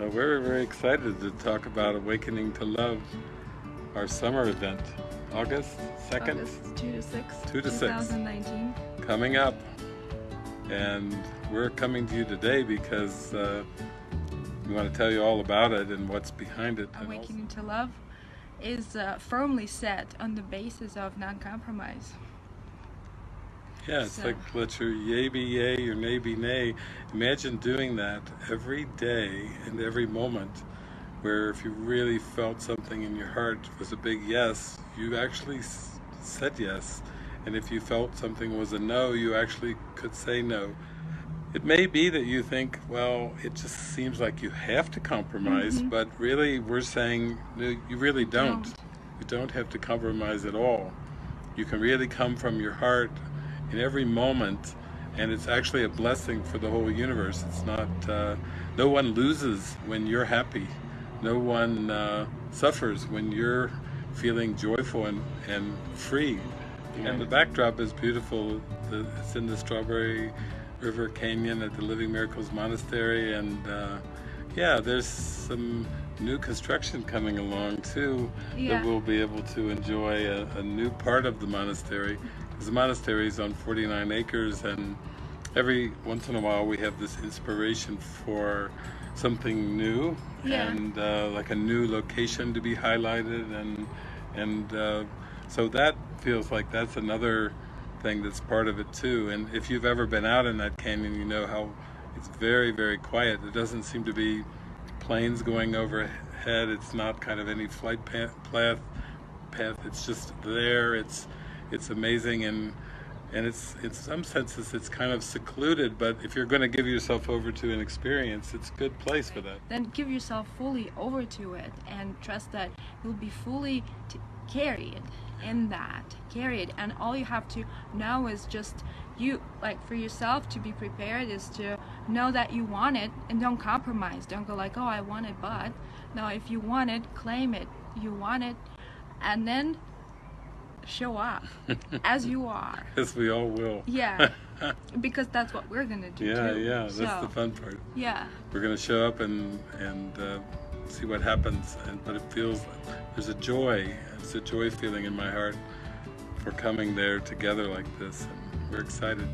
We're very excited to talk about Awakening to Love, our summer event, August 2nd, August 2 to 6, 2 to 6. 2019. coming up. And we're coming to you today because uh, we want to tell you all about it and what's behind it. Awakening to Love is uh, firmly set on the basis of non-compromise. Yeah, it's So- like let your yay be yay, your nay be nay. Imagine doing that every day and every moment, where if you really felt something in your heart was a big yes, you actually s- said yes. And if you felt something was a no, you actually could say no. It may be that you think, well, it just seems like you have to compromise, mm-hmm. but really we're saying no, you really don't. Don't. You don't have to compromise at all. You can really come from your heart in every moment, and it's actually a blessing for the whole universe. It's not, uh, no one loses when you're happy. No one uh, suffers when you're feeling joyful and, and free. And the backdrop is beautiful. The, it's in the Strawberry River Canyon at the Living Miracles Monastery, and uh, yeah, there's some new construction coming along too Yeah. that we'll be able to enjoy a, a new part of the monastery. The monastery is on 49 acres, and every once in a while we have this inspiration for something new Yeah. and uh, like a new location to be highlighted, and and uh, so that feels like that's another thing that's part of it too. And if you've ever been out in that canyon, you know how it's very very quiet. There doesn't seem to be planes going overhead. It's not kind of any flight path, path. It's just there. It's it's amazing and and it's in some senses it's kind of secluded. But if you're going to give yourself over to an experience, it's a good place for that. Then give yourself fully over to it and trust that you'll be fully carried in that. Carried. And all you have to know is just you, like for yourself to be prepared is to know that you want it and don't compromise. Don't go like, oh, I want it, but. No, if you want it, claim it. You want it. And then show up as you are. As we all will. Yeah. Because that's what we're going to do Yeah, too. yeah. That's So, the fun part. Yeah. we're going to show up and and uh, see what happens and but it feels there's a joy it's a joy feeling in my heart for coming there together like this and we're excited